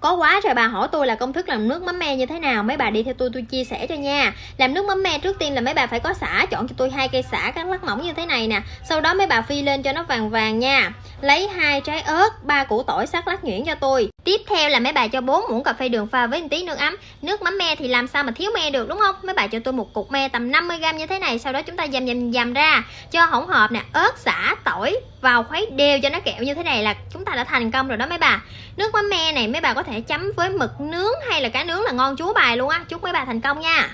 có quá trời bà hỏi tôi là công thức làm nước mắm me như thế nào, mấy bà đi theo tôi tôi chia sẻ cho nha. Làm nước mắm me trước tiên là mấy bà phải có xả, chọn cho tôi hai cây xả cắt lát mỏng như thế này nè. Sau đó mấy bà phi lên cho nó vàng vàng nha. Lấy hai trái ớt, ba củ tỏi sắc lát nhuyễn cho tôi tiếp theo là mấy bà cho 4 muỗng cà phê đường pha với một tí nước ấm. Nước mắm me thì làm sao mà thiếu me được, đúng không? Mấy bà cho tôi một cục me tầm 50g như thế này, sau đó chúng ta dầm dầm dầm ra. Cho hỗn hợp nè, ớt, xả, tỏi vào khuấy đều cho nó kẹo như thế này là chúng ta đã thành công rồi đó mấy bà. Nước mắm me này mấy bà có thể chấm với mực nướng hay là cá nướng là ngon chúa bài luôn á. Chúc mấy bà thành công nha.